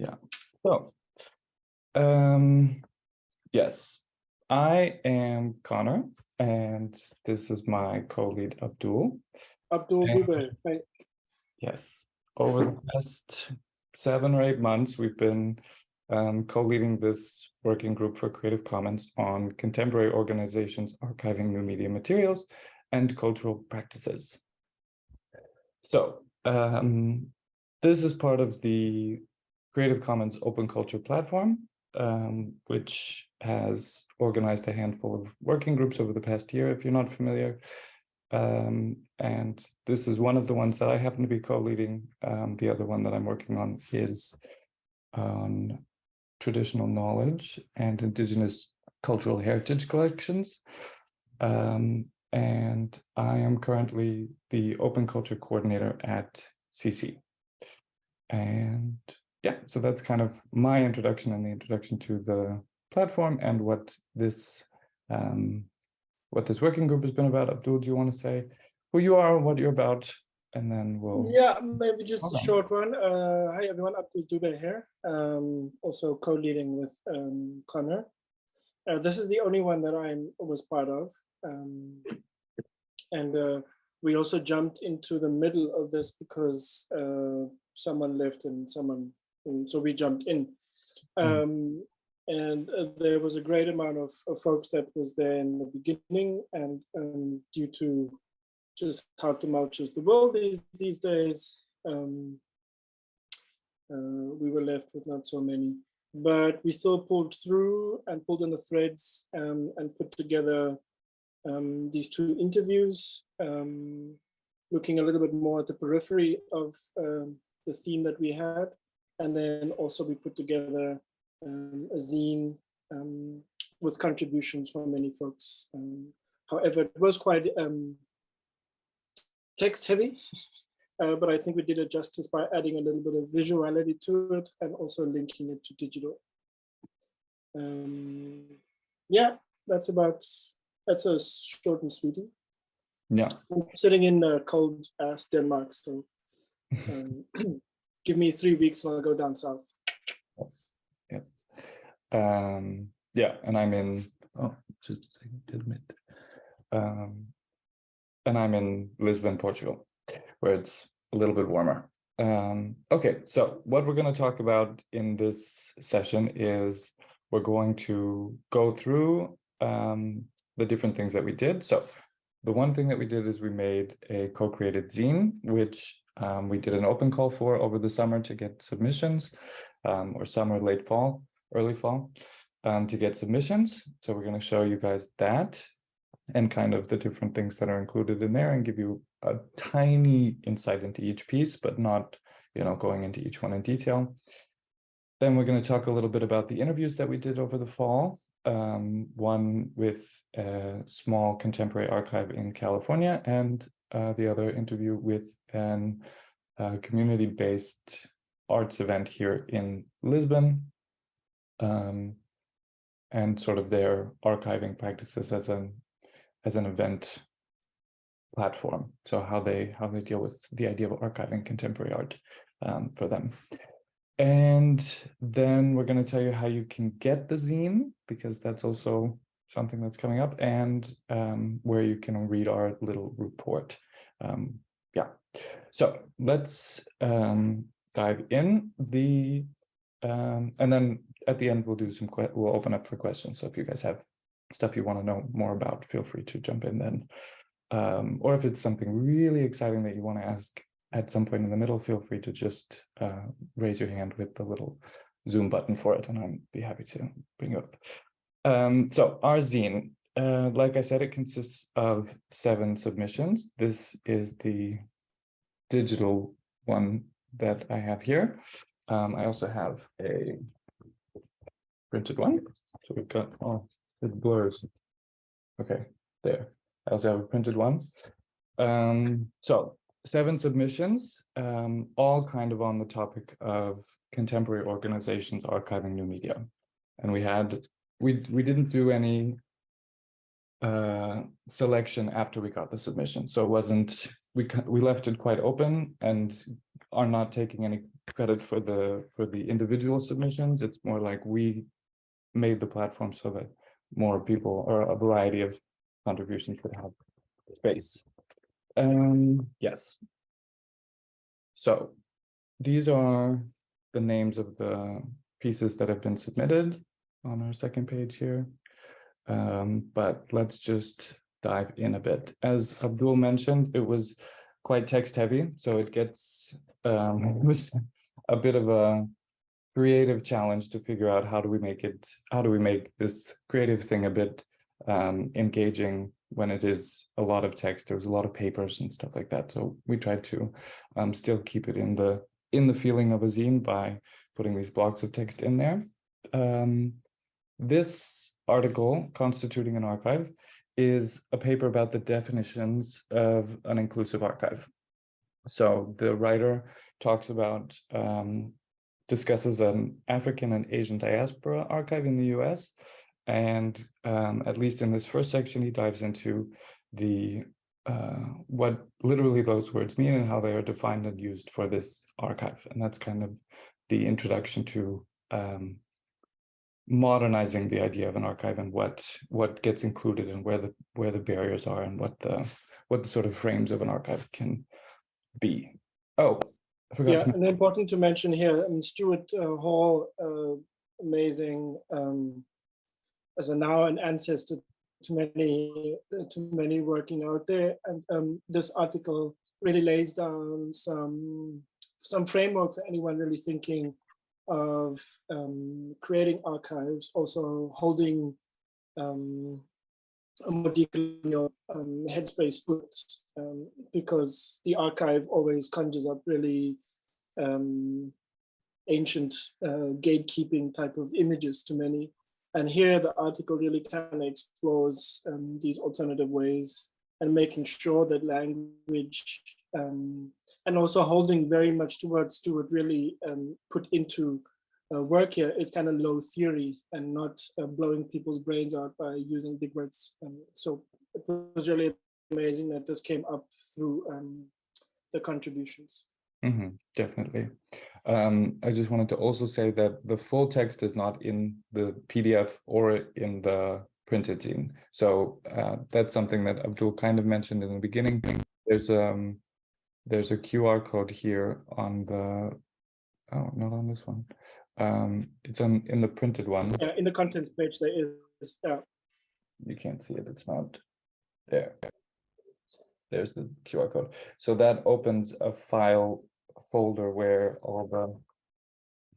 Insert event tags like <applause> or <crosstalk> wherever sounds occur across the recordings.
Yeah. So, um, yes, I am Connor, and this is my co-lead Abdul. Abdul Dube, right? Yes, over the past seven or eight months, we've been um, co-leading this working group for Creative Commons on contemporary organizations archiving new media materials and cultural practices. So um, this is part of the Creative Commons Open Culture Platform, um, which has organized a handful of working groups over the past year, if you're not familiar. Um, and this is one of the ones that I happen to be co-leading. Um, the other one that I'm working on is on traditional knowledge and indigenous cultural heritage collections. Um, and I am currently the open culture coordinator at CC. And yeah, so that's kind of my introduction and the introduction to the platform and what this um, what this working group has been about. Abdul, do you want to say who you are, and what you're about, and then we'll. Yeah, maybe just Hold a on. short one. Uh, hi everyone, Abdul Dube here. Um, also co-leading with um, Connor. Uh, this is the only one that I was part of. Um, and uh, we also jumped into the middle of this because uh, someone left and someone, and so we jumped in. Mm. Um, and uh, there was a great amount of, of folks that was there in the beginning and um, due to just how tumultuous the world is these days, um, uh, we were left with not so many. But we still pulled through and pulled in the threads um, and put together um, these two interviews, um, looking a little bit more at the periphery of um, the theme that we had. And then also we put together um, a zine um, with contributions from many folks. Um, however, it was quite um, text heavy, <laughs> uh, but I think we did it justice by adding a little bit of visuality to it and also linking it to digital. Um, yeah, that's about, that's a short and sweetie. Yeah, I'm sitting in uh, cold ass Denmark, so um, <clears throat> give me three weeks I'll go down south. yes, yes. Um, yeah, and I'm in, oh, just a second, admit. Um, and I'm in Lisbon, Portugal, where it's a little bit warmer. Um, okay, so what we're going to talk about in this session is we're going to go through um, the different things that we did. So the one thing that we did is we made a co-created zine, which um, we did an open call for over the summer to get submissions, um, or summer, late fall, early fall, um, to get submissions. So we're going to show you guys that and kind of the different things that are included in there and give you a tiny insight into each piece, but not, you know, going into each one in detail. Then we're going to talk a little bit about the interviews that we did over the fall. Um, one with a small contemporary archive in California and uh, the other interview with an uh, community-based arts event here in Lisbon um, and sort of their archiving practices as an as an event platform. So how they how they deal with the idea of archiving contemporary art um, for them. And then we're going to tell you how you can get the zine, because that's also something that's coming up, and um, where you can read our little report. Um, yeah, so let's um, dive in. The um, and then at the end we'll do some we'll open up for questions. So if you guys have stuff you want to know more about, feel free to jump in then. Um, or if it's something really exciting that you want to ask at some point in the middle, feel free to just uh, raise your hand with the little Zoom button for it, and I'd be happy to bring you up. Um, so our zine, uh, like I said, it consists of seven submissions. This is the digital one that I have here. Um, I also have a printed one. So we've got, oh, it blurs. Okay, there. I also have a printed one. Um, so seven submissions, um, all kind of on the topic of contemporary organizations archiving new media. And we had, we, we didn't do any uh, selection after we got the submission. So it wasn't, we, we left it quite open and are not taking any credit for the for the individual submissions. It's more like we made the platform so that more people or a variety of contributions would have space. Um, yes. So these are the names of the pieces that have been submitted on our second page here. Um, but let's just dive in a bit. As Abdul mentioned, it was quite text heavy, so it gets um, <laughs> it was a bit of a creative challenge to figure out how do we make it, how do we make this creative thing a bit um, engaging when it is a lot of text. There's a lot of papers and stuff like that. So we tried to um, still keep it in the in the feeling of a zine by putting these blocks of text in there. Um, this article, Constituting an Archive, is a paper about the definitions of an inclusive archive. So the writer talks about, um, discusses an African and Asian diaspora archive in the US. And um, at least in this first section, he dives into the uh, what literally those words mean and how they are defined and used for this archive. And that's kind of the introduction to um, modernizing the idea of an archive and what what gets included and where the where the barriers are and what the what the sort of frames of an archive can be. Oh, I forgot. Yeah, to and important to mention here, um, Stuart uh, Hall, uh, amazing um, as a now an ancestor to many to many working out there, and um, this article really lays down some some framework for anyone really thinking of um, creating archives, also holding um, a more decolonial um, headspace books, um, because the archive always conjures up really um, ancient uh, gatekeeping type of images to many. And here the article really kind of explores um, these alternative ways and making sure that language um, and also holding very much towards Stuart really um, put into uh, work here is kind of low theory and not uh, blowing people's brains out by using big words. Um, so it was really amazing that this came up through um, the contributions. Mm -hmm, definitely. Um, I just wanted to also say that the full text is not in the PDF or in the printed zine. So uh, that's something that Abdul kind of mentioned in the beginning. There's um there's a QR code here on the oh not on this one. Um, it's on in the printed one. Yeah, in the contents page there is. Yeah. You can't see it. It's not there. There's the QR code. So that opens a file folder where all the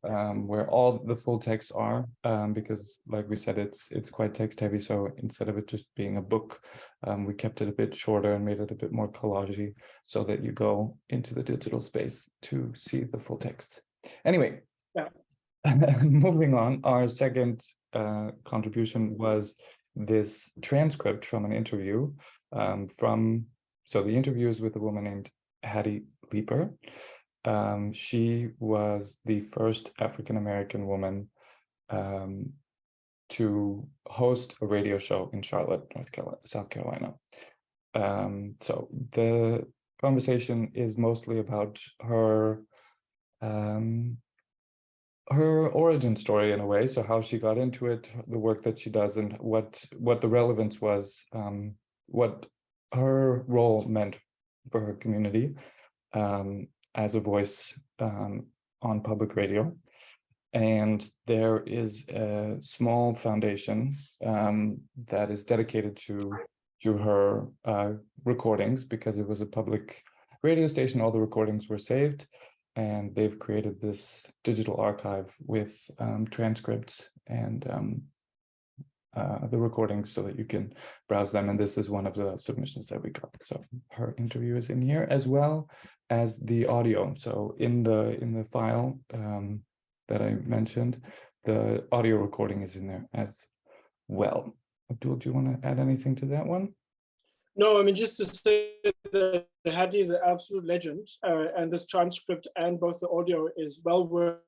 um, where all the full texts are, um, because like we said, it's it's quite text heavy. So instead of it just being a book, um, we kept it a bit shorter and made it a bit more collagey so that you go into the digital space to see the full text. Anyway, yeah. <laughs> moving on, our second uh, contribution was this transcript from an interview um, from, so the interview is with a woman named Hattie Leeper. Um, she was the first African-American woman um, to host a radio show in Charlotte, North Carolina, South Carolina. Um, so the conversation is mostly about her um, her origin story in a way. So how she got into it, the work that she does, and what what the relevance was, um, what her role meant for her community. Um, as a voice um, on public radio. And there is a small foundation um, that is dedicated to, to her uh, recordings because it was a public radio station. All the recordings were saved and they've created this digital archive with um, transcripts and um, uh, the recordings so that you can browse them. And this is one of the submissions that we got. So her interview is in here as well as the audio. So in the in the file um, that I mentioned, the audio recording is in there as well. Abdul, do you want to add anything to that one? No, I mean, just to say that Hattie is an absolute legend, uh, and this transcript and both the audio is well worth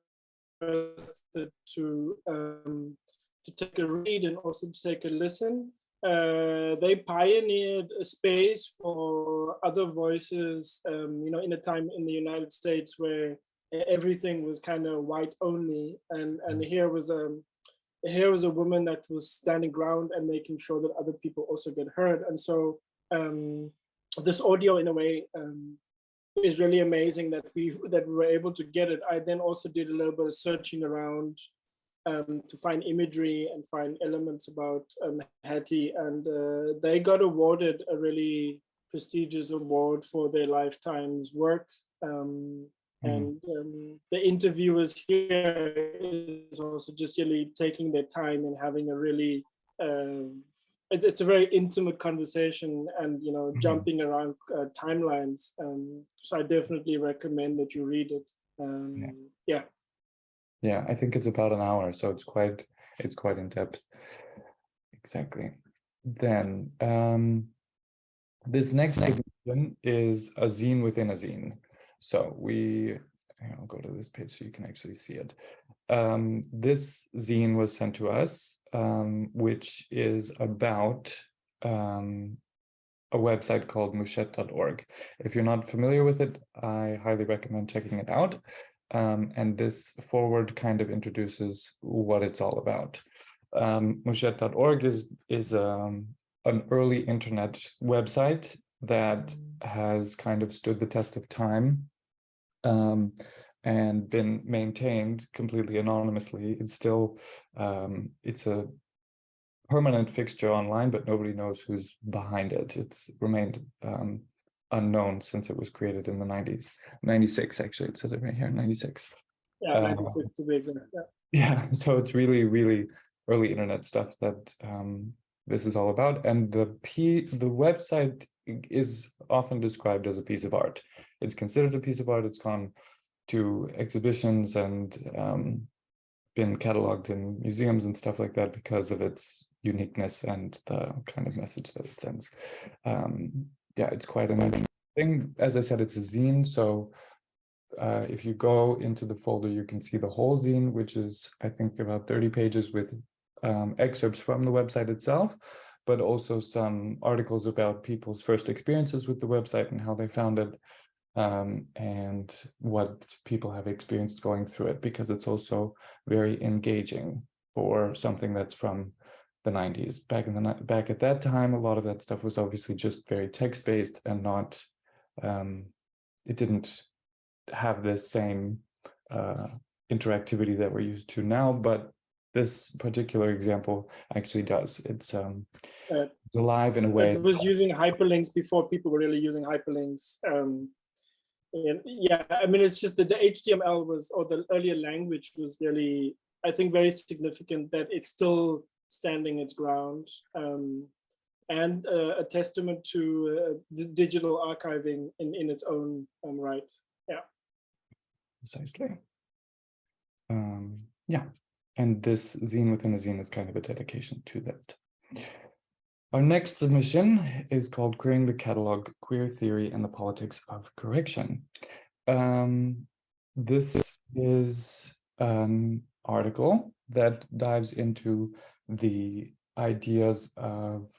it to um, to take a read and also to take a listen. Uh, they pioneered a space for other voices, um, you know, in a time in the United States where everything was kind of white only, and and here was um here was a woman that was standing ground and making sure that other people also get heard, and so um, this audio in a way um, is really amazing that we that we were able to get it. I then also did a little bit of searching around um, to find imagery and find elements about um, Hattie, and uh, they got awarded a really prestigious award for their lifetime's work. Um, Mhm. And um, the interviewers here is also just really taking their time and having a really, um, it's, it's a very intimate conversation and, you know, Mhm. jumping around uh, timelines. Um, so I definitely recommend that you read it. Um, Yeah. yeah. Yeah, I think it's about an hour, so it's quite it's quite in depth. Exactly. Then um this next submission is a zine within a zine. So we I'll go to this page so you can actually see it. Um, this zine was sent to us, um, which is about um, a website called mouchette.org. If you're not familiar with it, I highly recommend checking it out. Um, and this forward kind of introduces what it's all about. Um, Mouchette.org is, is um, an early internet website that has kind of stood the test of time um, and been maintained completely anonymously. It's still, um, it's a permanent fixture online, but nobody knows who's behind it. It's remained um, unknown since it was created in the 90s, 96 actually, it says it right here, 96. Yeah, Uh, 96 to be exact. Yeah. <laughs> Yeah, so it's really, really early internet stuff that um, this is all about. And the P the website is often described as a piece of art. It's considered a piece of art. It's gone to exhibitions and um, been cataloged in museums and stuff like that because of its uniqueness and the kind of message that it sends. Um, yeah, it's quite an interesting thing. As I said, it's a zine, so uh, if you go into the folder, you can see the whole zine, which is, I think, about 30 pages with um, excerpts from the website itself, but also some articles about people's first experiences with the website and how they found it, um, and what people have experienced going through it, because it's also very engaging for something that's from the 90s. Back in the back at that time, a lot of that stuff was obviously just very text-based and not, um, it didn't have this same uh, interactivity that we're used to now, but this particular example actually does. It's um, Uh, it's alive in a way. It was using hyperlinks before people were really using hyperlinks. Um, and yeah, I mean, it's just that the HTML was, or the earlier language was really, I think, very significant that it's still standing its ground. Um, and uh, a testament to uh, digital archiving in, in its own um, right. Yeah. Precisely. Um, yeah, and this zine within a zine is kind of a dedication to that. Our next submission is called Queering the Catalog, Queer Theory and the Politics of Correction. Um, this is an article that dives into the ideas of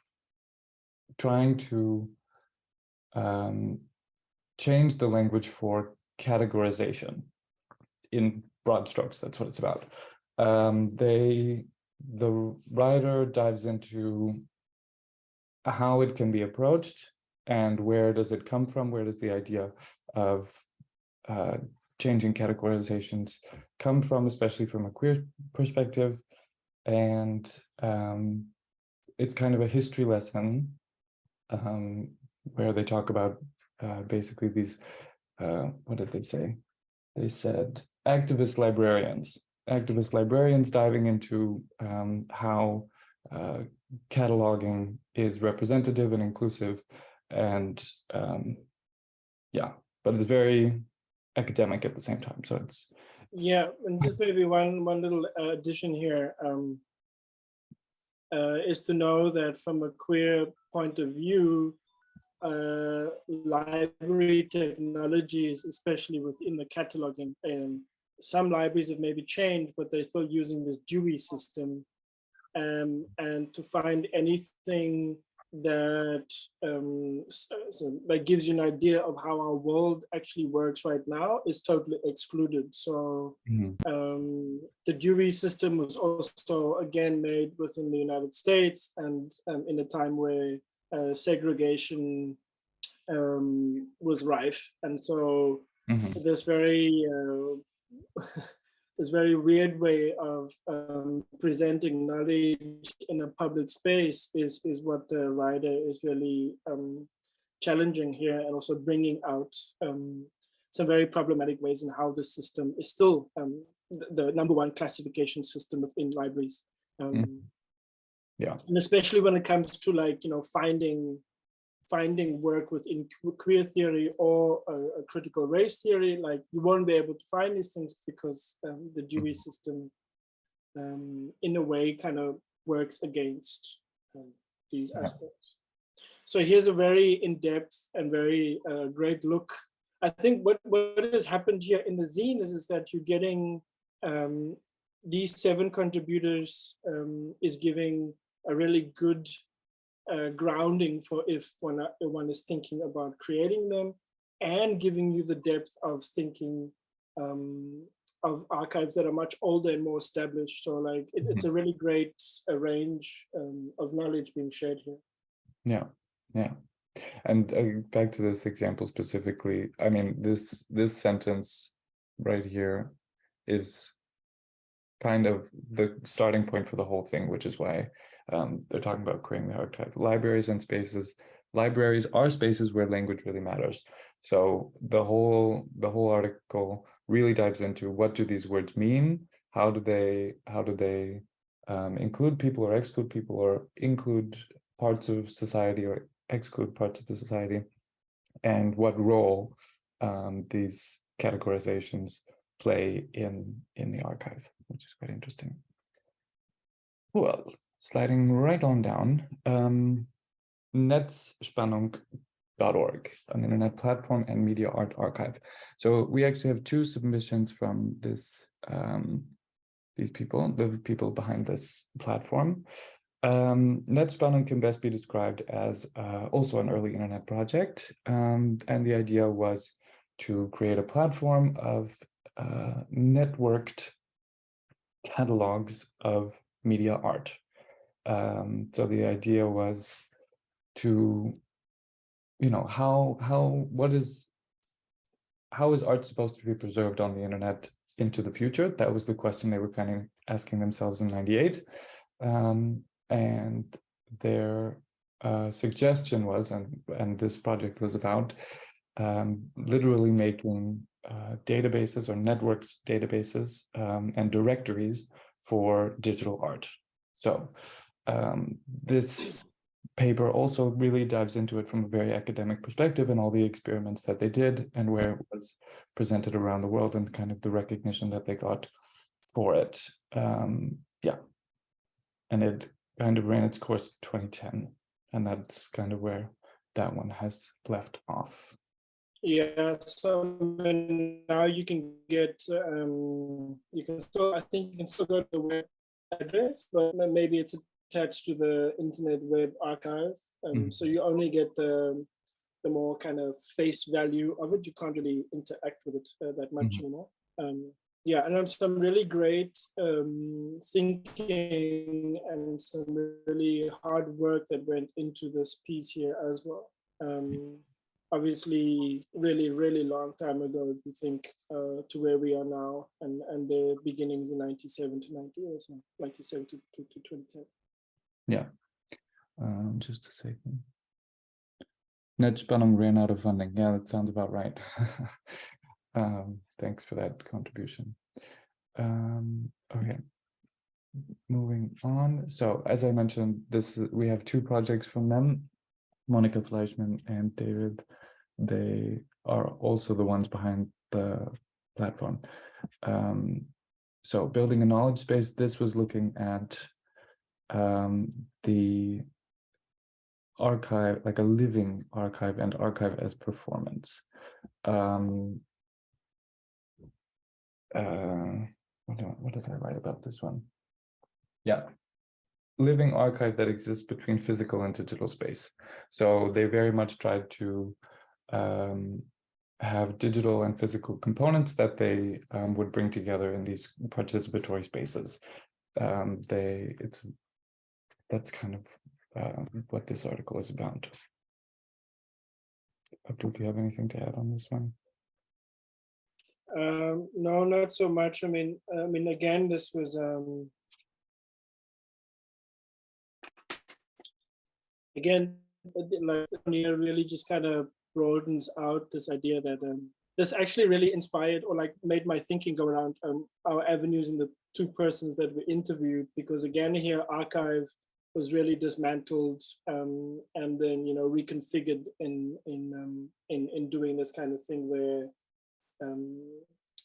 trying to um, change the language for categorization in broad strokes. That's what it's about. Um, they, the writer dives into how it can be approached and where does it come from? Where does the idea of uh, changing categorizations come from, especially from a queer perspective? And um, it's kind of a history lesson um, where they talk about uh, basically these, uh, what did they say? They said activist librarians, activist librarians diving into um, how uh, cataloging is representative and inclusive and um, yeah, but it's very academic at the same time. So it's Yeah, and just maybe one one little uh, addition here um, uh, is to know that from a queer point of view, uh, library technologies, especially within the cataloging, some libraries have maybe changed, but they're still using this Dewey system. Um, and to find anything that um, s- uh, so that gives you an idea of how our world actually works right now is totally excluded. So Mhm. um, the Dewey system was also again made within the United States and um, in a time where uh, segregation um, was rife. And so Mhm. this very uh, <laughs> this very weird way of um, presenting knowledge in a public space is is what the writer is really um, challenging here and also bringing out um, some very problematic ways in how the system is still um, the, the number one classification system within libraries. Um, Yeah. And especially when it comes to like, you know, finding finding work within queer theory or a, a critical race theory, like you won't be able to find these things because um, the Dewey system um, in a way kind of works against um, these Yeah. aspects. So here's a very in-depth and very uh, great look. I think what, what has happened here in the zine is, is that you're getting um, these seven contributors um, is giving a really good uh, grounding for if one, uh, one is thinking about creating them and giving you the depth of thinking um, of archives that are much older and more established. So like it, it's a really great uh, range um, of knowledge being shared here. Yeah, yeah. And uh, back to this example specifically, I mean, this this sentence right here is kind of the starting point for the whole thing, which is why um, they're talking about creating the archive. Libraries and spaces. Libraries are spaces where language really matters. So the whole the whole article really dives into what do these words mean? How do they how do they um, include people or exclude people or include parts of society or exclude parts of the society? And what role um, these categorizations play in in the archive, which is quite interesting. Well, sliding right on down, um, netzspannung.org, an internet platform and media art archive. So we actually have two submissions from this um, these people, the people behind this platform. Um, Netzspannung can best be described as uh, also an early internet project, um, and the idea was to create a platform of uh, networked catalogs of media art. Um, so the idea was to, you know, how how what is how is art supposed to be preserved on the internet into the future? That was the question they were kind of asking themselves in '98, um, and their uh, suggestion was, and and this project was about um, literally making uh, databases or networked databases um, and directories for digital art. So um, this paper also really dives into it from a very academic perspective and all the experiments that they did and where it was presented around the world and kind of the recognition that they got for it. Um, yeah. And it kind of ran its course in 2010. And that's kind of where that one has left off. Yeah, so now you can get, um, you can still, I think you can still go to the web address, but maybe it's attached to the Internet Web Archive. Um, Mhm. So you only get the, the more kind of face value of it. You can't really interact with it uh, that much Mhm. anymore. Um, yeah, and there's some really great um, thinking and some really hard work that went into this piece here as well. Um, obviously really, really long time ago, if you think uh, to where we are now and, and the beginnings in 97 to 90 or so, 97 to, to, to 2010. Yeah. Um, just a second. Netzspannung ran out of funding. Yeah, that sounds about right. <laughs> um, thanks for that contribution. Um, okay. Moving on. So as I mentioned, this is- we have two projects from them, Monika Fleischmann and David. They are also the ones behind the platform. Um, so building a knowledge space, this was looking at um, the archive, like a living archive and archive as performance. Um, uh, what, do, what did I write about this one? Yeah. living archive that exists between physical and digital space. So they very much tried to um, have digital and physical components that they um, would bring together in these participatory spaces. Um, they, it's, that's kind of uh, what this article is about. Abdul, do you have anything to add on this one? Um, no, not so much. I mean, I mean, again, this was um, again, like really just kind of broadens out this idea that um, this actually really inspired or like made my thinking go around um, our avenues in the two persons that we interviewed because again here archive was really dismantled um, and then you know reconfigured in in um, in in doing this kind of thing where um,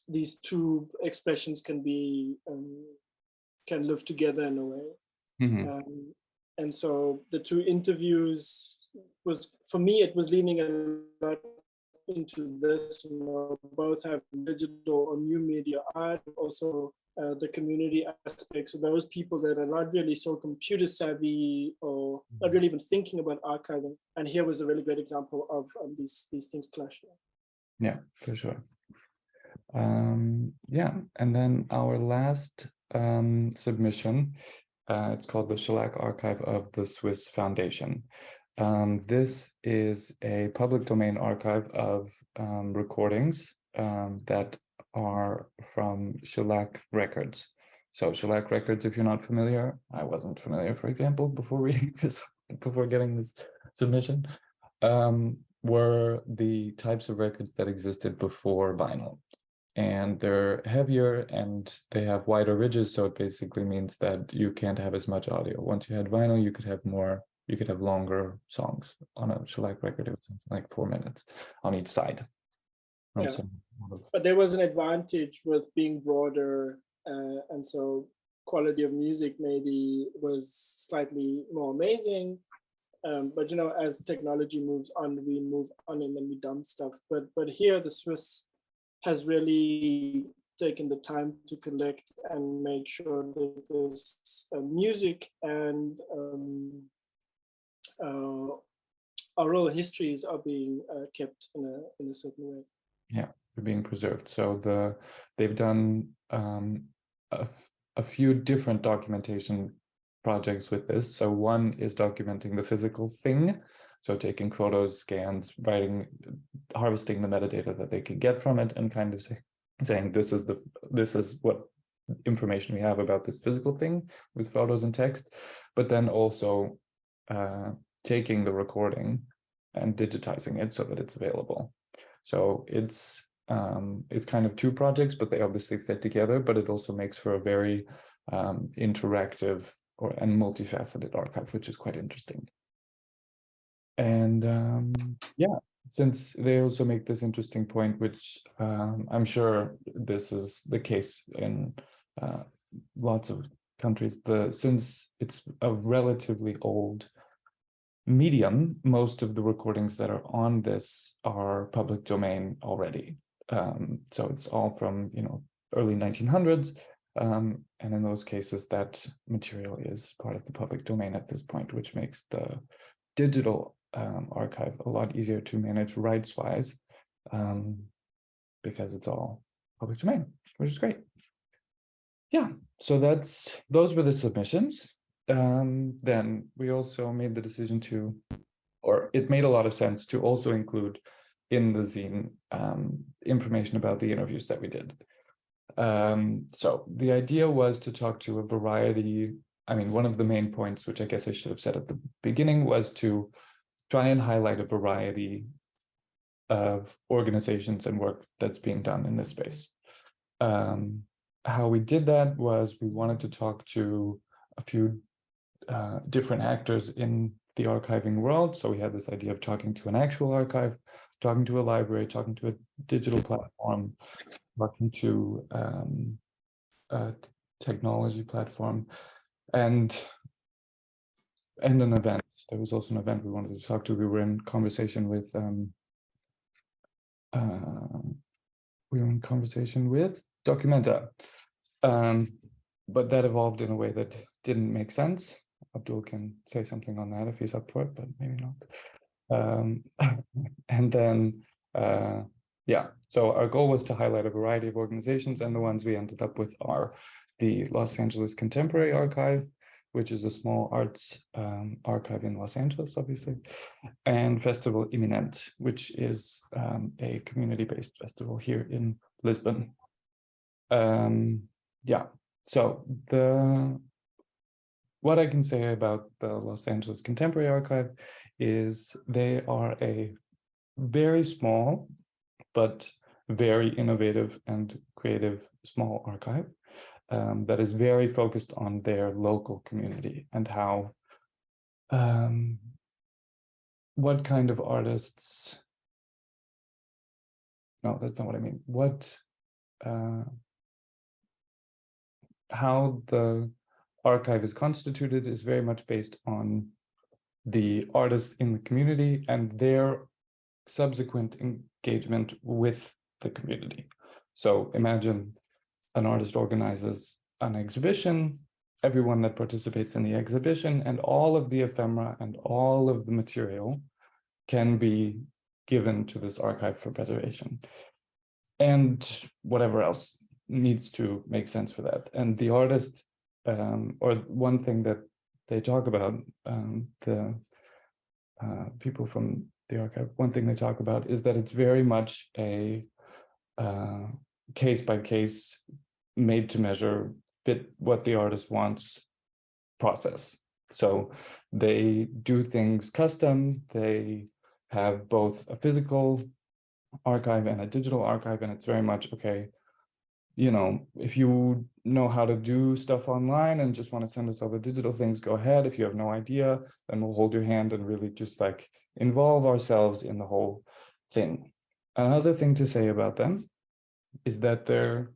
these two expressions can be um, can live together in a way. Mm -hmm. Um, and so the two interviews was for me it was leaning a lot into this you know both have digital or new media art also uh, the community aspects of those people that are not really so computer savvy or not Mm-hmm. really even thinking about archiving and here was a really great example of, of these these things clashing Yeah, for sure. Um, yeah, and then our last um, submission, uh, it's called the Shellac Archive of the Swiss Foundation. Um, this is a public domain archive of um, recordings um, that are from Shellac Records. So Shellac Records, if you're not familiar, I wasn't familiar, for example, before reading <laughs> this, before getting this submission, um, were the types of records that existed before vinyl. And they're heavier and they have wider ridges, so it basically means that you can't have as much audio. Once you had vinyl, you could have more you could have longer songs on a shellac record. It was something like four minutes on each side. Yeah. Also, but there was an advantage with being broader uh, and so quality of music maybe was slightly more amazing. Um, but you know as technology moves on we move on and then we dump stuff. But but here the swiss has really taken the time to collect and make sure that there's uh, music and um, uh, oral histories are being uh, kept in a in a certain way. Yeah being preserved. So the they've done um, a, a few different documentation projects with this. So one is documenting the physical thing. So taking photos scans writing harvesting the metadata that they can get from it and kind of say, saying this is the this is what information we have about this physical thing with photos and text. But then also uh, taking the recording and digitizing it so that it's available. So it's um, it's kind of two projects, but they obviously fit together, but it also makes for a very um, interactive or and multifaceted archive, which is quite interesting. And um, yeah, since they also make this interesting point, which um, I'm sure this is the case in uh, lots of countries, the since it's a relatively old medium, most of the recordings that are on this are public domain already. Um, so it's all from, you know, early 1900s. Um, and in those cases, that material is part of the public domain at this point, which makes the digital um, archive a lot easier to manage rights-wise um, because it's all public domain, which is great. Yeah, so that's those were the submissions um, then we also made the decision to, or it made a lot of sense to also include in the zine um, information about the interviews that we did. Um, so the idea was to talk to a variety, I mean, one of the main points, which I guess I should have said at the beginning, was to try and highlight a variety of organizations and work that's being done in this space. Um, how we did that was we wanted to talk to a few uh, different actors in the archiving world. So we had this idea of talking to an actual archive, talking to a library, talking to a digital platform, talking to um, a technology platform, and and an event. There was also an event we wanted to talk to. We were in conversation with um, uh, we were in conversation with Documenta, um, but that evolved in a way that didn't make sense. Abdul can say something on that if he's up for it, but maybe not. Um, <laughs> and then, uh, yeah, so our goal was to highlight a variety of organizations and the ones we ended up with are the Los Angeles Contemporary Archive, which is a small arts um, archive in Los Angeles, obviously, and Festival Iminente, which is um, a community-based festival here in Lisbon. Um, yeah, so the what I can say about the Los Angeles Contemporary Archive is they are a very small but very innovative and creative small archive um, that is very focused on their local community and how um, what kind of artists no that's not what I mean. What uh, how the archive is constituted is very much based on the artists in the community and their subsequent engagement with the community. So imagine an artist organizes an exhibition, everyone that participates in the exhibition and all of the ephemera and all of the material can be given to this archive for preservation. And whatever else needs to make sense for that. And the artist, um, or one thing that they talk about, um, the uh, people from the archive, one thing they talk about is that it's very much a uh, case by case, made to measure, fit what the artist wants process. So they do things custom, they have both a physical archive and a digital archive, and it's very much, okay, you know, if you know how to do stuff online and just want to send us all the digital things, go ahead. If you have no idea, then we'll hold your hand and really just like involve ourselves in the whole thing. Another thing to say about them is that they're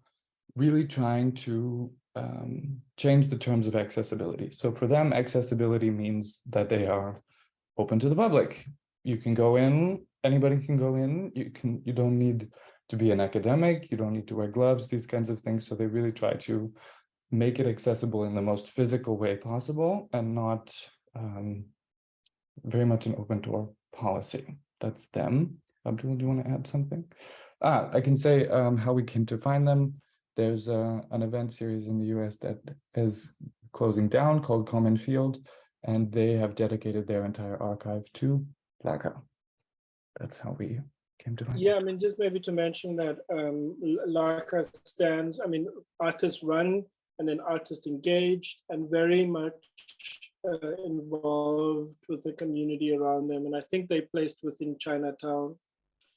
really trying to um, change the terms of accessibility. So for them, accessibility means that they are open to the public. You can go in, anybody can go in, you can, you don't need to be an academic, you don't need to wear gloves, these kinds of things. So they really try to make it accessible in the most physical way possible and not um, very much an open door policy. That's them. Abdul, do you want to add something? Ah, I can say um, how we came to find them. There's uh, an event series in the US that is closing down called Common Field, and they have dedicated their entire archive to LACA. That's how we came to find Yeah, I mean, just maybe to mention that um, LACA stands, I mean, artists run and then artists engaged and very much uh, involved with the community around them. And I think they placed within Chinatown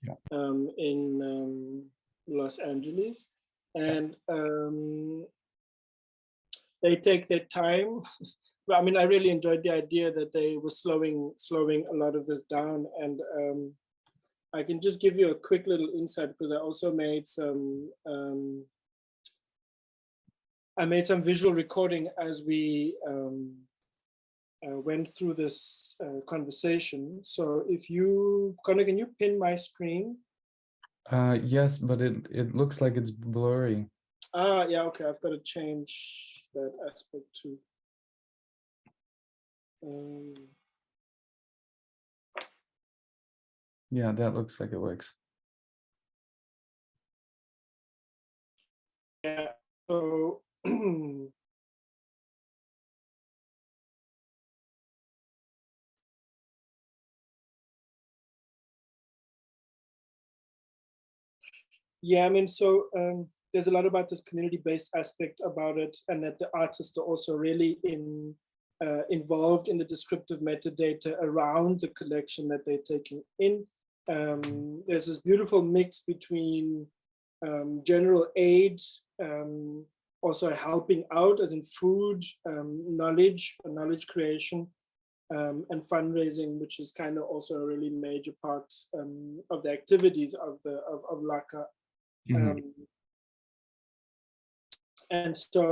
yeah. um, in um, Los Angeles. And um, they take their time. <laughs> I mean, I really enjoyed the idea that they were slowing, slowing a lot of this down. And um, I can just give you a quick little insight because I also made some um, I made some visual recording as we um, uh, went through this uh, conversation. So if you, Connor, can you pin my screen? Uh, yes, but it, it looks like it's blurry. Ah, yeah, okay, I've got to change that aspect too. Um, Yeah, that looks like it works. yeah, so <clears throat> Yeah, I mean, so um, there's a lot about this community-based aspect about it, and that the artists are also really in uh, involved in the descriptive metadata around the collection that they're taking in. Um, there's this beautiful mix between um, general aid, um, also helping out as in food, um, knowledge, knowledge creation, um, and fundraising, which is kind of also a really major part um, of the activities of the of, of LACA. Mm -hmm. and so,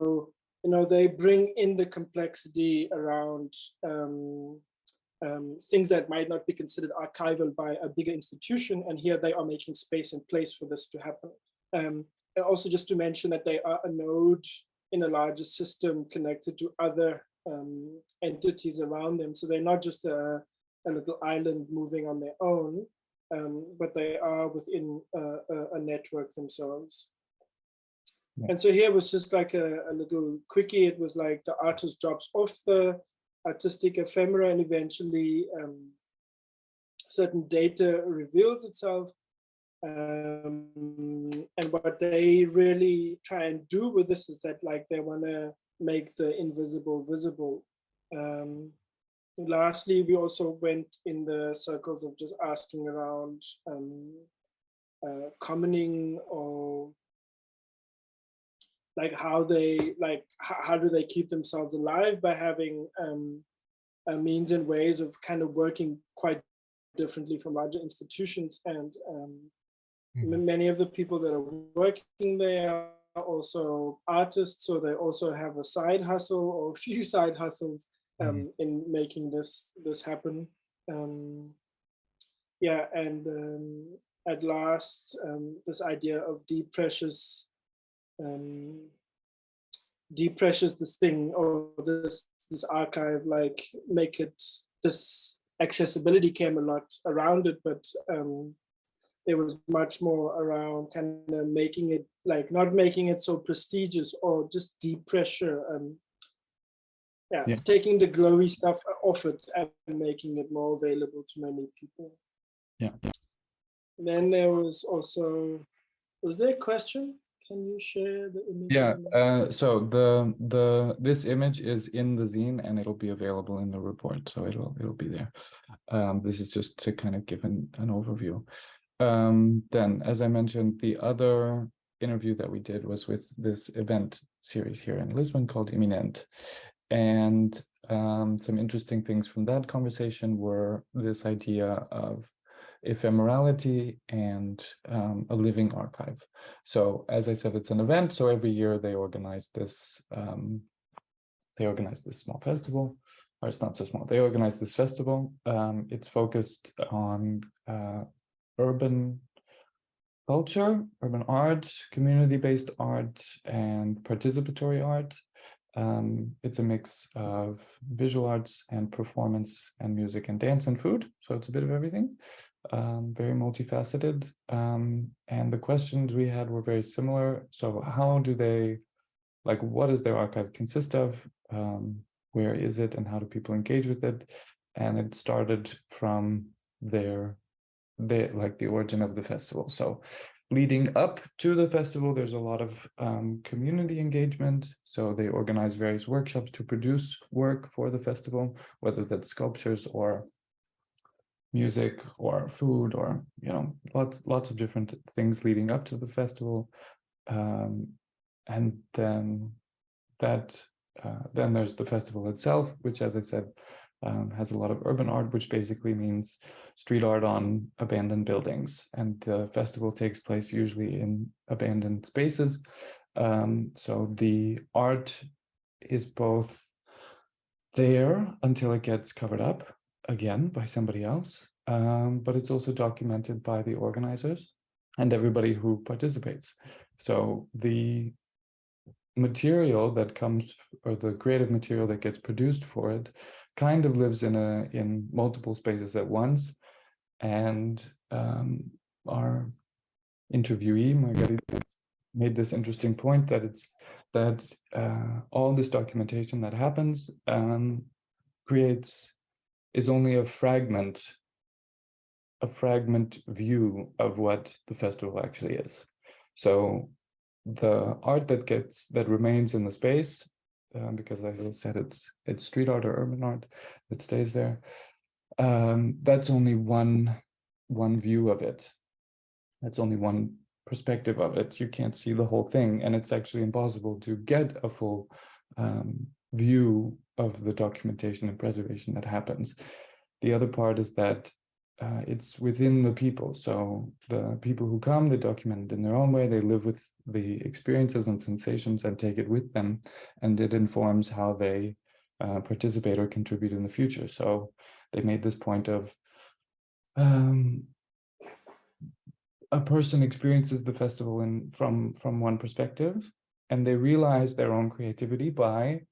you know, they bring in the complexity around um, things that might not be considered archival by a bigger institution. And here they are making space and place for this to happen. Um, and also just to mention that they are a node in a larger system connected to other um, entities around them. So they're not just a, a little island moving on their own, um, but they are within a, a, a network themselves. Yeah. And so here was just like a, a little quickie. It was like the artist drops off the artistic ephemera and eventually um, certain data reveals itself. Um, and what they really try and do with this is that like they want to make the invisible visible. Um, lastly, we also went in the circles of just asking around um, uh, commoning or like how they like how, how do they keep themselves alive by having um, uh, means and ways of kind of working quite differently from larger institutions and um, Mhm. many of the people that are working there are also artists so they also have a side hustle or a few <laughs> side hustles um, in making this this happen um, yeah and um, at last um, this idea of deep precious um, precious this thing or this this archive like make it this accessibility came a lot around it but um there was much more around kind of making it like not making it so prestigious or just deep pressure um yeah, Yeah. taking the glowy stuff off it and making it more available to many people Yeah. yeah. then there was also was there a question can you share the image Yeah, uh, so the the this image is in the zine and it'll be available in the report, so it'll it'll be there. Um, this is just to kind of give an, an overview. Um, then, as I mentioned, the other interview that we did was with this event series here in Lisbon called Iminente. And um, some interesting things from that conversation were this idea of ephemerality and um, a living archive. So as I said, it's an event. So every year they organize this, um, they organize this small festival, or it's not so small. They organize this festival. Um, it's focused on uh, urban culture, urban art, community-based art, and participatory art. Um, it's a mix of visual arts and performance and music and dance and food. So it's a bit of everything um, very multifaceted. Um, and the questions we had were very similar. So how do they, like, what does their archive consist of? Um, where is it and how do people engage with it? And it started from their, their like the origin of the festival. So leading up to the festival, there's a lot of um, community engagement. So they organize various workshops to produce work for the festival, whether that's sculptures or music or food or you know lots lots of different things leading up to the festival. Um, and then that uh, then there's the festival itself which as i said um, has a lot of urban art which basically means street art on abandoned buildings. And the festival takes place usually in abandoned spaces. Um, so the art is both there until it gets covered up again by somebody else, um, but it's also documented by the organizers and everybody who participates. So the material that comes or the creative material that gets produced for it kind of lives in a in multiple spaces at once and um, our interviewee Margarita made this interesting point that it's that uh, all this documentation that happens um, creates is only a fragment, a fragment view of what the festival actually is. So the art that gets that remains in the space, um, because as I said, it's it's street art or urban art that stays there. Um, that's only one one view of it. That's only one perspective of it. You can't see the whole thing, and it's actually impossible to get a full um, view of the documentation and preservation that happens. The other part is that uh, it's within the people. So the people who come, they document it in their own way. They live with the experiences and sensations and take it with them. And it informs how they uh, participate or contribute in the future. So they made this point of um, a person experiences the festival in from from one perspective and they realize their own creativity by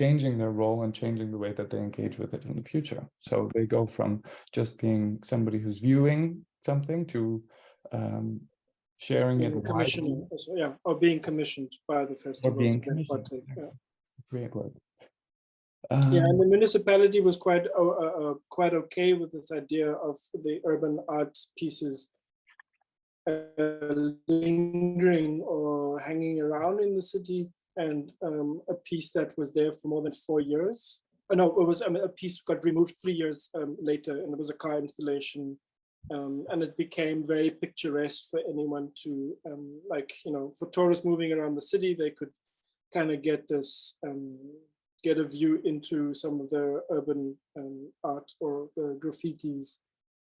changing their role and changing the way that they engage with it in the future. So they go from just being somebody who's viewing something to um, sharing it Being widely. commissioned, also, yeah, or being commissioned by the festival. being to take commissioned, yeah. Great word. Yeah, Um, and the municipality was quite uh, uh, uh, quite okay with this idea of the urban art pieces uh, lingering or hanging around in the city, and um, a piece that was there for more than four years. Uh, no, it was I mean, a piece got removed three years um, later, and it was a car installation, um, and it became very picturesque for anyone to um, like you know for tourists moving around the city, they could kind of get this um, get a view into some of the urban um, art or the graffitis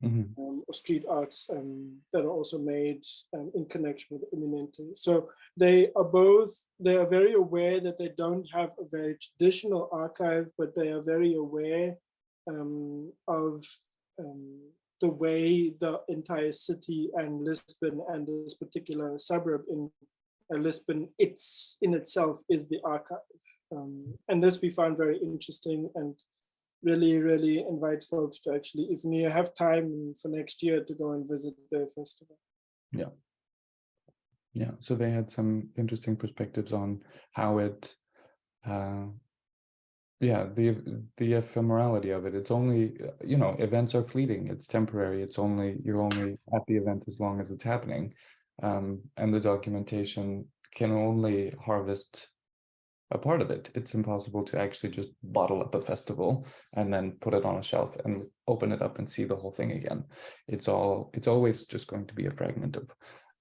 mhm, um, or street arts um, that are also made um, in connection with Iminente. So they are both, they are very aware that they don't have a very traditional archive, but they are very aware um, of um, the way the entire city and Lisbon and this particular suburb in uh, Lisbon, it's in itself is the archive. Um, and this we found very interesting and really, really invite folks to actually, if you have time for next year to go and visit the festival. Yeah, Yeah. so they had some interesting perspectives on how it, uh, yeah, the the ephemerality of it. It's only, you know, events are fleeting. It's temporary. It's only you're only at the event as long as it's happening, um, and the documentation can only harvest a part of it. It's impossible to actually just bottle up a festival and then put it on a shelf and open it up and see the whole thing again. It's all. It's always just going to be a fragment of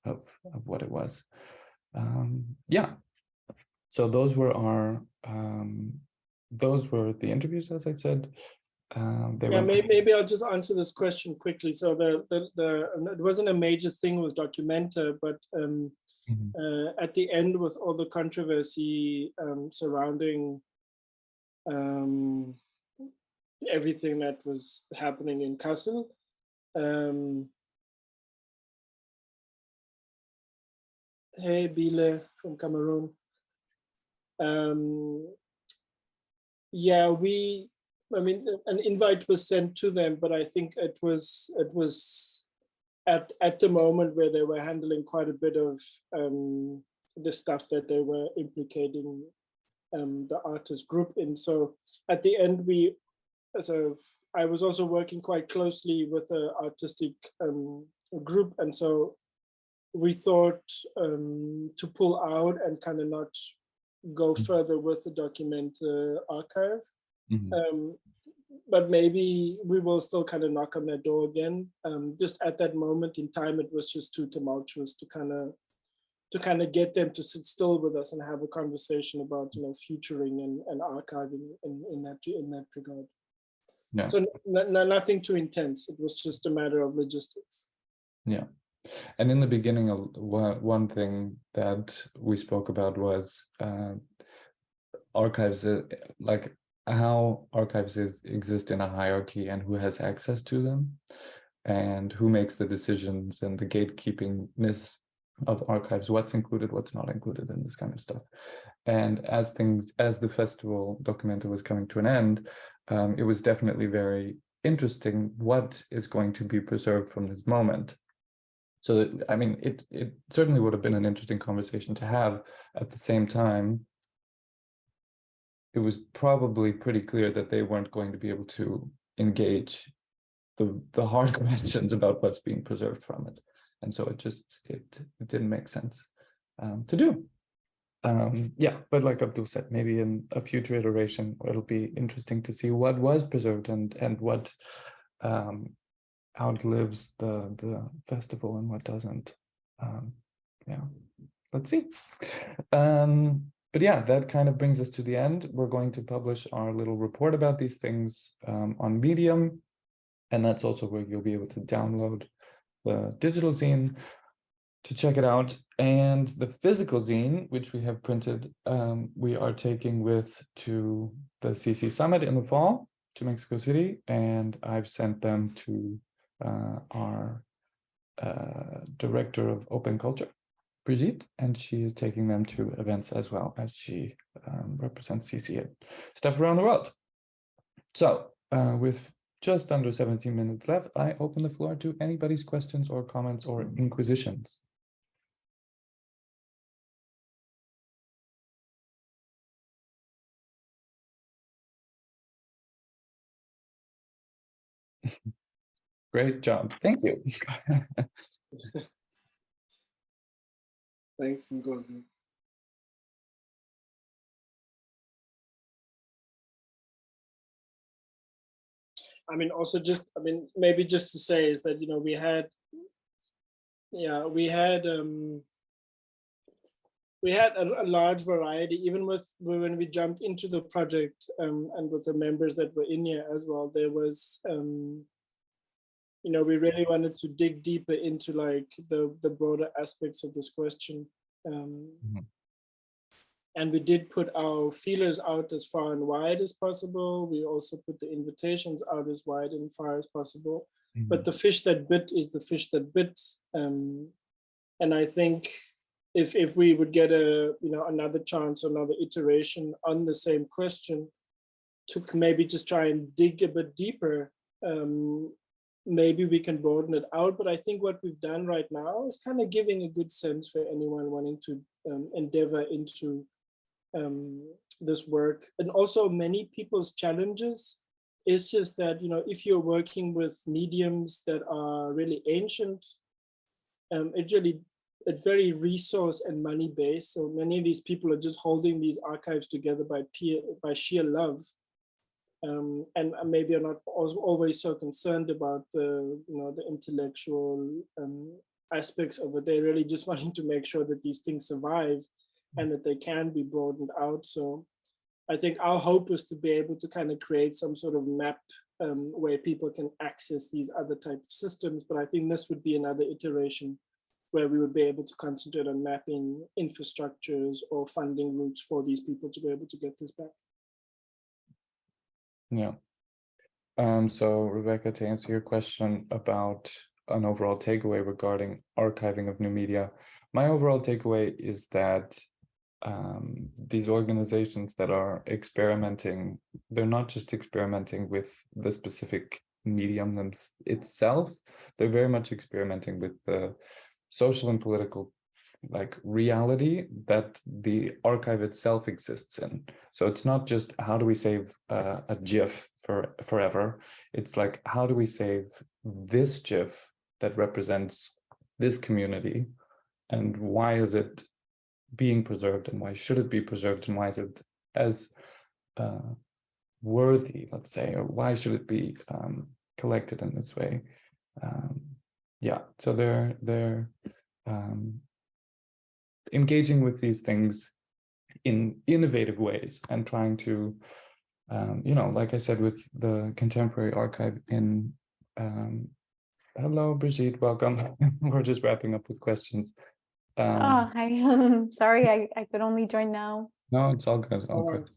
of, of what it was. Um, yeah. So those were our, um, those were the interviews, as I said. Um, Yeah, maybe, maybe I'll just answer this question quickly. So the, the, the, it wasn't a major thing with Documenta, but um, Mhm. uh, at the end with all the controversy um, surrounding um, everything that was happening in Kassel, um, Hey, Bile from Cameroon. Um, yeah, we, I mean, an invite was sent to them, but I think it was, it was at, at the moment where they were handling quite a bit of um, the stuff that they were implicating um, the artist group in. So at the end, we, so I was also working quite closely with the artistic um, group. And so we thought um, to pull out and kind of not go Mhm. further with the document uh, archive. Mhm. Um, but maybe we will still kind of knock on their door again. Um, just at that moment in time, it was just too tumultuous to kind of to kind of get them to sit still with us and have a conversation about you know futuring and, and archiving in, in that in that regard. Yeah. So nothing too intense. It was just a matter of logistics. Yeah. And in the beginning, one, one thing that we spoke about was uh, archives, uh, like how archives is, exist in a hierarchy and who has access to them and who makes the decisions and the gatekeepingness of archives, what's included, what's not included in this kind of stuff. And as things, as the festival Documenta was coming to an end, um, it was definitely very interesting what is going to be preserved from this moment. So, that- I mean, it, it certainly would have been an interesting conversation to have. At the same time, it was probably pretty clear that they weren't going to be able to engage the, the hard <laughs> questions about what's being preserved from it. And so it just, it, it didn't make sense um, to do. Um, yeah, but like Abdul said, maybe in a future iteration, it'll be interesting to see what was preserved and, and what um, outlives the the festival and what doesn't. Um, yeah, let's see. But yeah, that kind of brings us to the end. We're going to publish our little report about these things um, on Medium, and that's also where you'll be able to download the digital zine to check it out. And the physical zine, which we have printed, um, we are taking with to the CC Summit in the fall to Mexico City, and I've sent them to uh, our uh, director of open culture Brigitte, and she is taking them to events as well as she um, represents CCA stuff around the world. So uh, with just under 17 minutes left, I open the floor to anybody's questions or comments or inquisitions. <laughs> Great job. Thank you. <laughs> Thanks, Ngozi. I mean, also just, I mean, maybe just to say is that, you know, we had, yeah, we had, um, we had a, a large variety, even with when we jumped into the project um, and with the members that were in here as well, there was, um, you know, we really wanted to dig deeper into like the, the broader aspects of this question. Um, Mhm. And we did put our feelers out as far and wide as possible. We also put the invitations out as wide and far as possible. But the fish that bit is the fish that bit. Um, and I think if if we would get a you know another chance, another iteration on the same question, to maybe just try and dig a bit deeper, um, maybe we can broaden it out. But I think what we've done right now is kind of giving a good sense for anyone wanting to um, endeavor into um, this work. And also many people's challenges is just that, you know, if you're working with mediums that are really ancient, um, it's really it's very resource and money based. So many of these people are just holding these archives together by peer, by sheer love. Um, and uh, maybe are not always so concerned about the, you know, the intellectual um, aspects of it. They're really just <laughs> wanting to make sure that these things survive and that they can be broadened out. So I think our hope is to be able to kind of create some sort of map um, where people can access these other type of systems. But I think this would be another iteration where we would be able to concentrate on mapping infrastructures or funding routes for these people to be able to get this back. Yeah. Um, so Rebecca, to answer your question about an overall takeaway regarding archiving of new media, my overall takeaway is that um, these organizations that are experimenting, they're not just experimenting with the specific medium itself, they're very much experimenting with the social and political like reality that the archive itself exists in. So it's not just how do we save uh, a GIF for forever. It's like how do we save this GIF that represents this community, and why is it being preserved, and why should it be preserved, and why is it as uh, worthy, let's say, or why should it be um, collected in this way? Um, yeah, so they're they're um, engaging with these things in innovative ways and trying to, um, you know, like I said, with the contemporary archive in, um, hello, Brigitte, welcome. <laughs> We're just wrapping up with questions. Oh, Um, hi. <laughs> Sorry, I, I could only join now. no, it's all good, all good.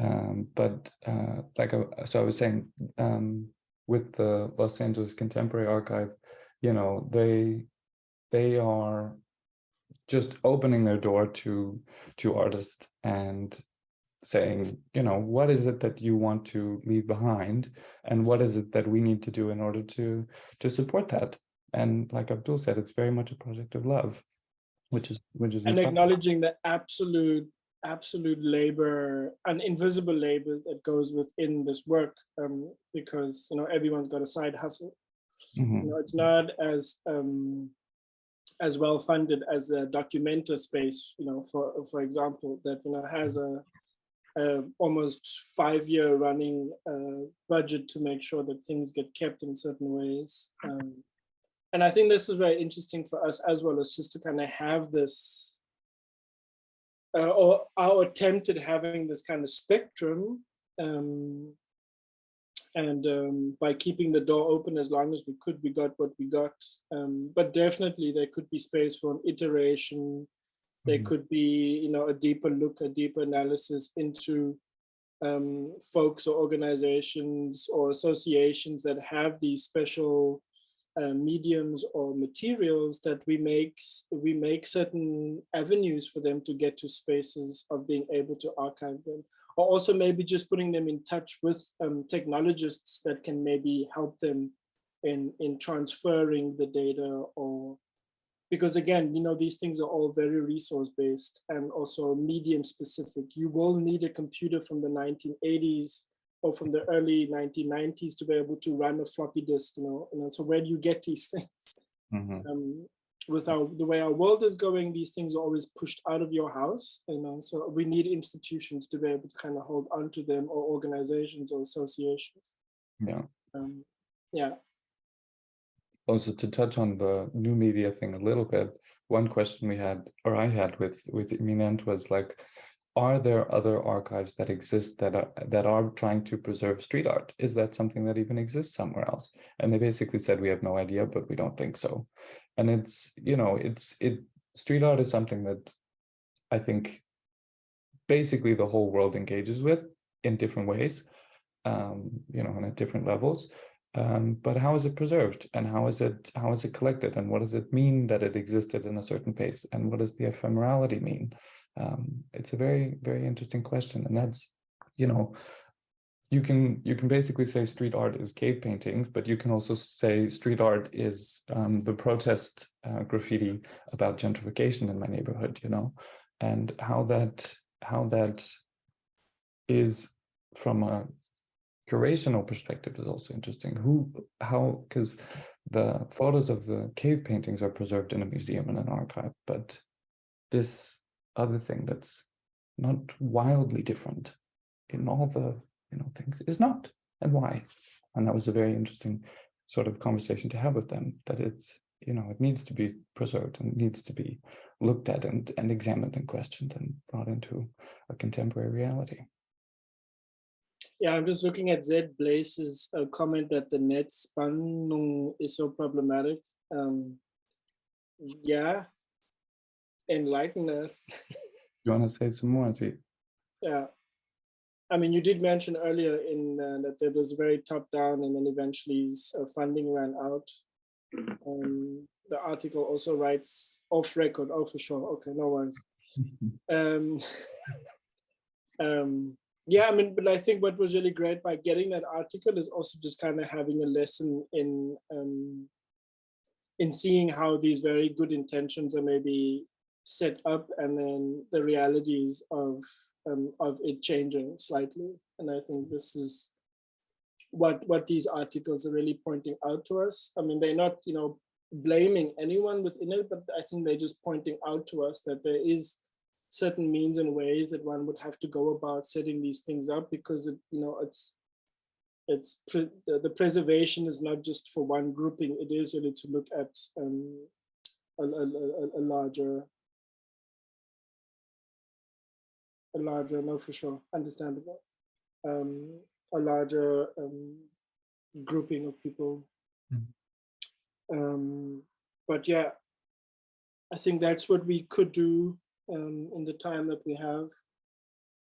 Um, but uh, like, I- so I was saying, um, with the Los Angeles Contemporary Archive, you know, they, they are just opening their door to to artists and saying you know what is it that you want to leave behind and what is it that we need to do in order to to support that and like abdul said it's very much a project of love which is which is And inspiring. acknowledging the absolute, absolute labor and invisible labor that goes within this work, um, because, you know, everyone's got a side hustle. Mhm, You know, it's not as um, as well funded as a Documenta space, you know, for for example, that you know has a, a almost five year running uh, budget to make sure that things get kept in certain ways. Um, and I think this was very interesting for us as well as just to kind of have this, uh, or our attempt at having this kind of spectrum um, and um, by keeping the door open as long as we could, we got what we got. Um, but definitely there could be space for an iteration. There Mhm. could be, you know, a deeper look, a deeper analysis into um, folks or organizations or associations that have these special uh, mediums or materials that we make we make certain avenues for them to get to spaces of being able to archive them or also maybe just putting them in touch with um, technologists that can maybe help them in in transferring the data or because again you know these things are all very resource based and also medium specific you will need a computer from the 1980s or from the early 1990s to be able to run a floppy disk you know and so where do you get these things Mhm. um, with our the way our world is going, these things are always pushed out of your house, you know. So we need institutions to be able to kind of hold on to them, or organizations or associations. Yeah. Um, yeah, Also to touch on the new media thing a little bit, one question we had, or I had with with Iminente was like, are there other archives that exist that are that are trying to preserve street art? Is that something that even exists somewhere else? And they basically said we have no idea, but we don't think so. And it's you know it's it street art is something that I think basically the whole world engages with in different ways, um, you know, and at different levels. Um, but how is it preserved? And how is it how is it collected? And what does it mean that it existed in a certain pace? And what does the ephemerality mean? Um, it's a very very interesting question. And that's you know you can you can basically say street art is cave paintings but you can also say street art is um, the protest uh, graffiti about gentrification in my neighborhood you know and how that how that is from a curational perspective is also interesting. Who, how, because the photos of the cave paintings are preserved in a museum and an archive, but this other thing that's not wildly different in all the you know things is not, and why? And that was a very interesting sort of conversation to have with them. That it's you know it needs to be preserved and needs to be looked at and and examined and questioned and brought into a contemporary reality. yeah. I'm just looking at Zed Blaze's uh, comment that the netzspannung is so problematic. Um, yeah, enlighten us. You want to say some more, T? Yeah. I mean, you did mention earlier in uh, that it was very top down and then eventually uh, funding ran out. Um, the article also writes off record. Oh, for sure. Okay, no worries. <laughs> Um, <laughs> um, yeah, I mean, but I think what was really great by getting that article is also just kind of having a lesson in um, in seeing how these very good intentions are maybe set up and then the realities of um, of it changing slightly. And I think this is what what these articles are really pointing out to us. I mean, they're not, you know, blaming anyone within it, but I think they're just pointing out to us that there is certain means and ways that one would have to go about setting these things up because it, you know, it's it's pre- the, the preservation is not just for one grouping. It is really to look at um, a, a, a, a larger a larger, no, for sure, understandable, um, a larger um, grouping of people. Mhm. Um, but yeah, I think that's what we could do um, in the time that we have.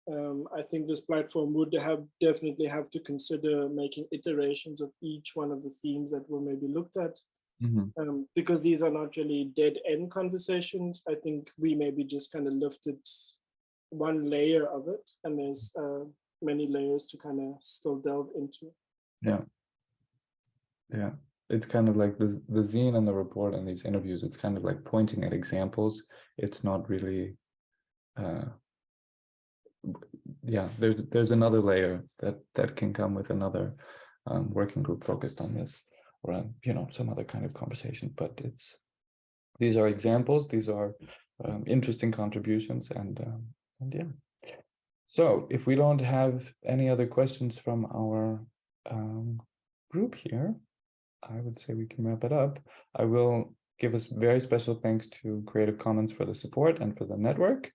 Um, I think this platform would have definitely have to consider making iterations of each one of the themes that were maybe looked at Mhm. um, because these are not really dead end conversations. I think we maybe just kind of lifted one layer of it, and there's uh, many layers to kind of still delve into. Yeah. Yeah. It's kind of like the the zine and the report and these interviews, it's kind of like pointing at examples. It's not really uh yeah, there's there's another layer that that can come with another um working group focused on this or um, you know some other kind of conversation, but it's these are examples, these are um, interesting contributions and um, and yeah. So if we don't have any other questions from our um, group here, I would say we can wrap it up. I will give us very special thanks to Creative Commons for the support and for the network.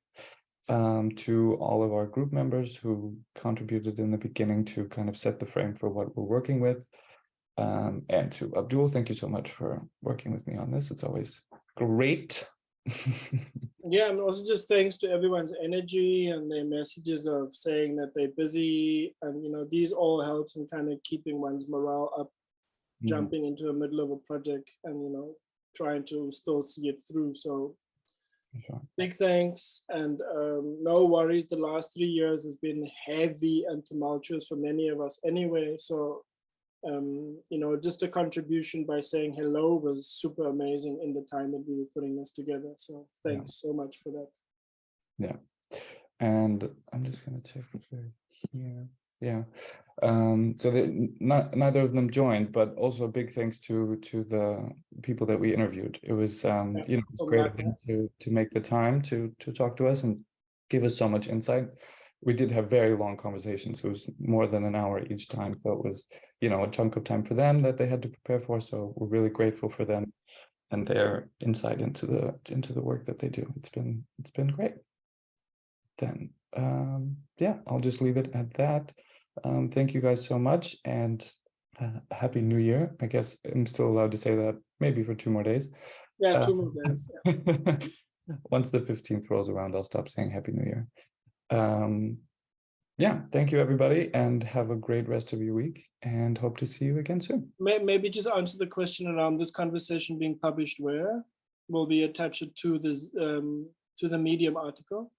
Um, to all of our group members who contributed in the beginning to kind of set the frame for what we're working with. Um, and to Abdul, thank you so much for working with me on this. It's always great. Yeah, and also just thanks to everyone's energy and their messages of saying that they're busy, and you know these all helps in kind of keeping one's morale up Mhm. jumping into the middle of a project and you know trying to still see it through. So sure. big thanks and um, no worries. The last three years has been heavy and tumultuous for many of us anyway. So um, you know, just a contribution by saying hello was super amazing in the time that we were putting this together. So Yeah. thanks so much for that. Yeah. And I'm just gonna check here. Yeah. Um, so not, neither of them joined, but also a big thanks to, to the people that we interviewed. It was, um, Yeah, you know, it's so great of lucky. them to, to make the time to, to talk to us and give us so much insight. We did have very long conversations. It was more than an hour each time. So it was, you know, a chunk of time for them that they had to prepare for. So we're really grateful for them and their insight into the, into the work that they do. It's been, it's been great then um yeah i'll just leave it at that um thank you guys so much and uh, happy new year i guess i'm still allowed to say that maybe for two more days Yeah, Uh, two more days. <laughs> once the 15th rolls around i'll stop saying happy new year um yeah thank you everybody and have a great rest of your week and hope to see you again soon Maybe just answer the question around this conversation being published where will be attached to this um, to the Medium article.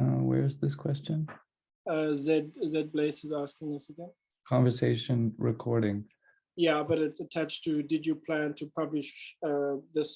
uh where's this question Uh, Z Z Blaze is asking us again. conversation recording Yeah, but it's attached to. Did you plan to publish uh, this?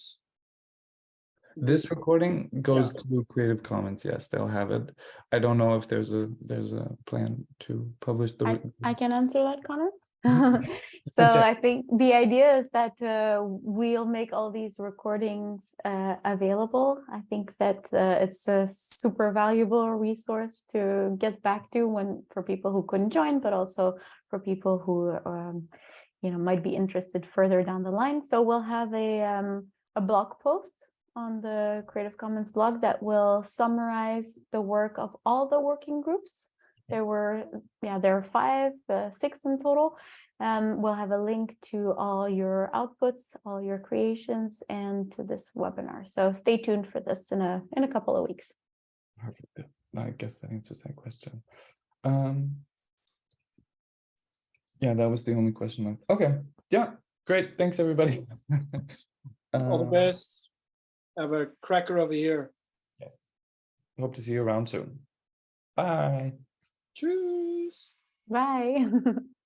This recording goes Yeah. to Creative Commons, yes, they'll have it. I don't know if there's a, there's a plan to publish the. I, I can answer that, Connor. <laughs> Mhm. So So- I think the idea is that uh, we'll make all these recordings uh, available. I think that uh, it's a super valuable resource to get back to when for people who couldn't join, but also for people who um, you know might be interested further down the line. So we'll have a um, a blog post on the Creative Commons blog that will summarize the work of all the working groups. There were, yeah, there are five, uh, six in total. Um, we'll have a link to all your outputs, all your creations, and to this webinar. So stay tuned for this in a in a couple of weeks. Perfect. I guess that answers that question. Um. Yeah, that was the only question. left. Okay, yeah, great. Thanks, everybody. <laughs> All the Uh, best. Have a cracker over here. Yes. Hope to see you around soon. Bye. Cheers. Bye. <laughs>